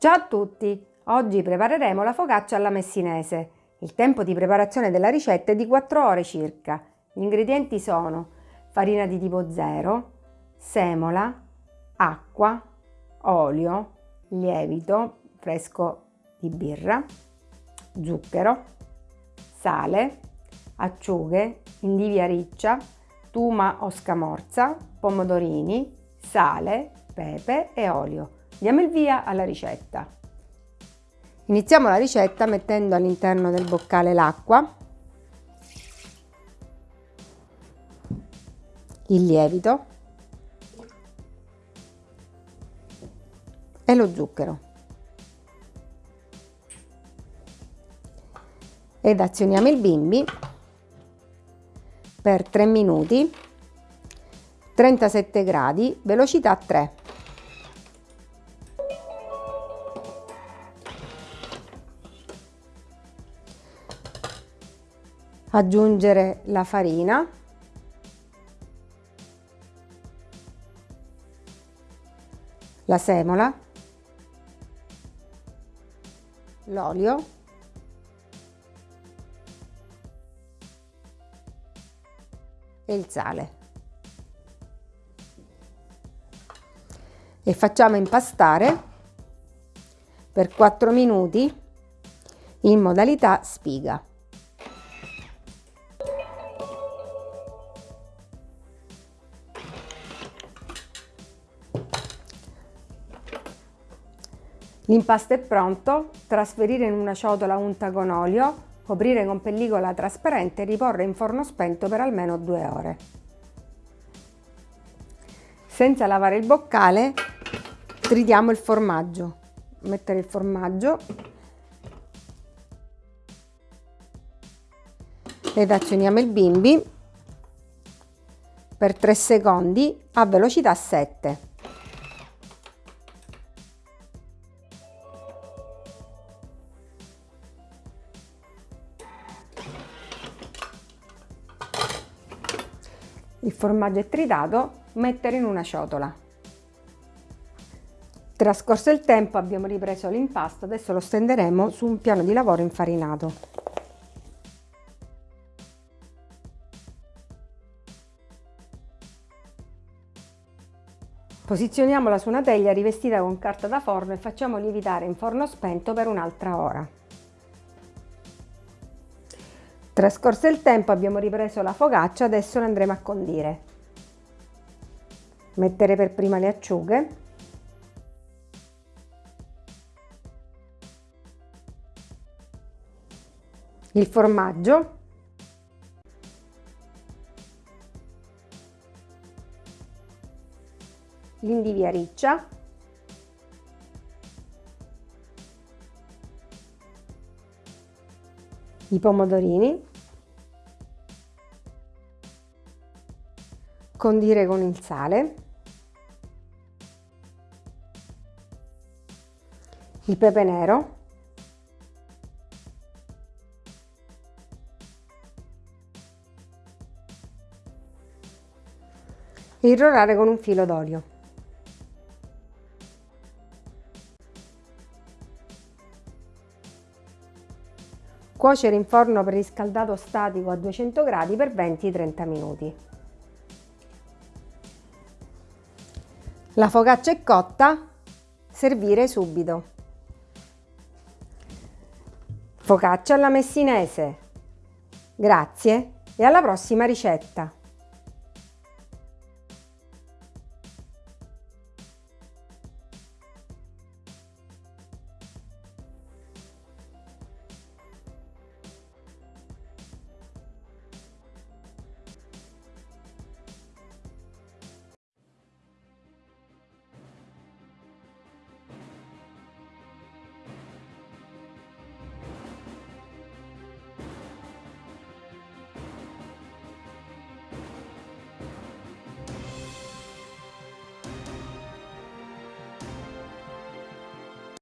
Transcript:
Ciao a tutti! Oggi prepareremo la focaccia alla messinese. Il tempo di preparazione della ricetta è di 4 ore circa. Gli ingredienti sono farina di tipo 0, semola, acqua, olio, lievito fresco di birra, zucchero, sale, acciughe, indivia riccia, tuma o scamorza, pomodorini, sale, pepe e olio. Diamo il via alla ricetta. Iniziamo la ricetta mettendo all'interno del boccale l'acqua, il lievito e lo zucchero. Ed azioniamo il bimbi per 3 minuti 37 gradi velocità 3 aggiungere la farina. La semola. L'olio. E il sale. E facciamo impastare per 4 minuti in modalità spiga L'impasto è pronto, trasferire in una ciotola unta con olio, coprire con pellicola trasparente e riporre in forno spento per almeno due ore. Senza lavare il boccale tritiamo il formaggio. Mettere il formaggio ed azioniamo il bimbi per 3 secondi a velocità 7. Il formaggio è tritato, mettere in una ciotola. Trascorso il tempo abbiamo ripreso l'impasto, adesso lo stenderemo su un piano di lavoro infarinato. Posizioniamola su una teglia rivestita con carta da forno e facciamo lievitare in forno spento per un'altra ora. Trascorso il tempo abbiamo ripreso la focaccia, adesso la andremo a condire. Mettere per prima le acciughe. Il formaggio. L'indivia riccia. I pomodorini. Condire con il sale, il pepe nero, e irrorare con un filo d'olio. Cuocere in forno preriscaldato statico a 200 gradi per 20-30 minuti. La focaccia è cotta, servire subito. Focaccia alla messinese. Grazie e alla prossima ricetta!